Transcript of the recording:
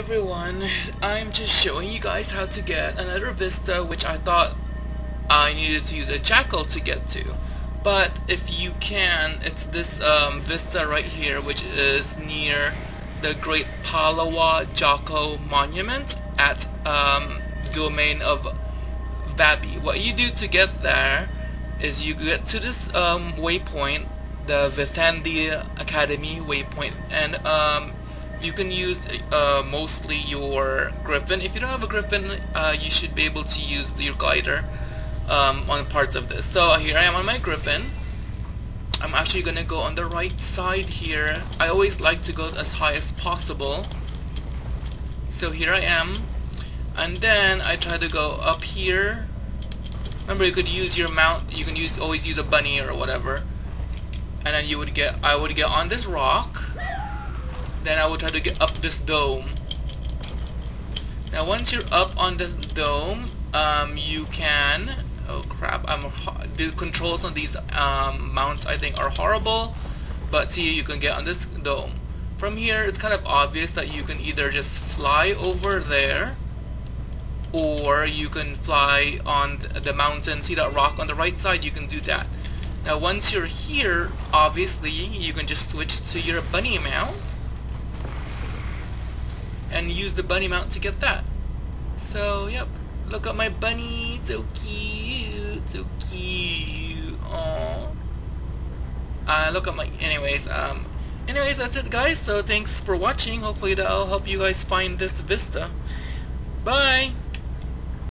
everyone, I'm just showing you guys how to get another Vista which I thought I needed to use a Jackal to get to. But if you can, it's this um, Vista right here which is near the Great Palawa Joko Monument at um, domain of Vabbi. What you do to get there is you get to this um, waypoint, the Vehtendi Academy waypoint, and um, you can use uh, mostly your Griffin. If you don't have a Griffin, uh, you should be able to use your glider um, on parts of this. So here I am on my Griffin. I'm actually gonna go on the right side here. I always like to go as high as possible. So here I am. And then I try to go up here. Remember you could use your mount, you can use always use a bunny or whatever. And then you would get, I would get on this rock I will try to get up this dome. Now once you're up on this dome, um, you can, oh crap, I'm, the controls on these um, mounts I think are horrible, but see you can get on this dome. From here it's kind of obvious that you can either just fly over there, or you can fly on the mountain, see that rock on the right side, you can do that. Now once you're here, obviously you can just switch to your bunny mount and use the bunny mount to get that. So, yep. Look at my bunny. So cute. So cute. Aww. Uh, look at my... Anyways, um... Anyways, that's it, guys. So, thanks for watching. Hopefully that'll help you guys find this Vista. Bye!